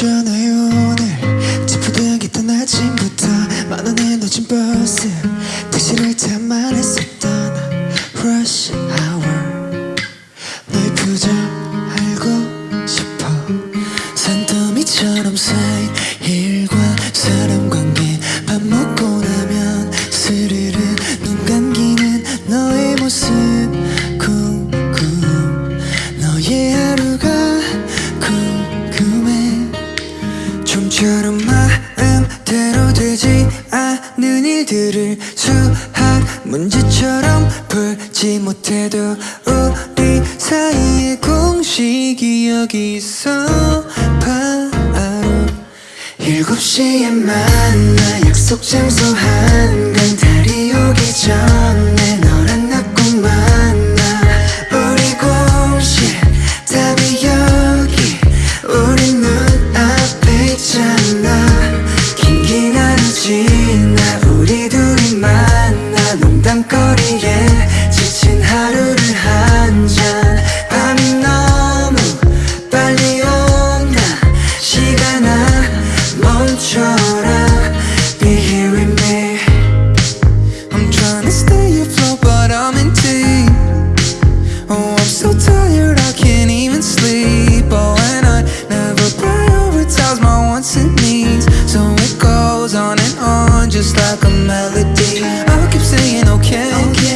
있잖아요. 오늘 찌푸둥했던 아침부터 만원에 놓친 버스 택시를 타만 했었던 rush hour. 너의 표정 알고 싶어. 산더미처럼 쌓 되지 않는 일들을 수학 문제처럼 풀지 못해도 우리 사이의 공식이 여기 있어. 바로 일곱 시에 만나 약속 장소 한강 달이 오기 전 I keep saying okay.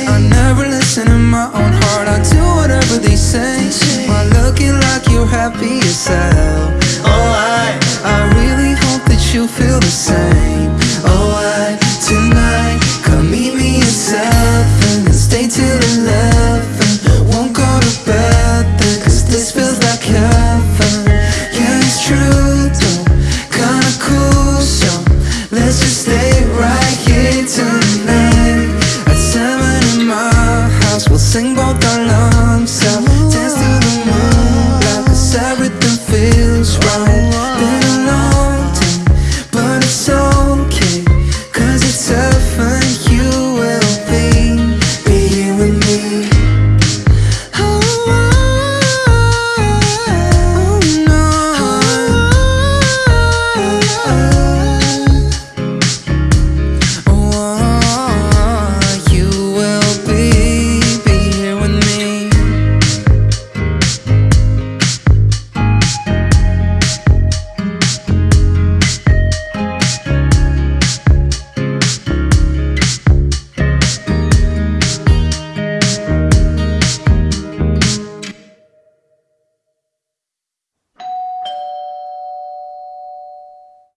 I never listen to my own heart, I do whatever they say. While looking like you're happy yourself. Oh, I, I really hope that you feel the same.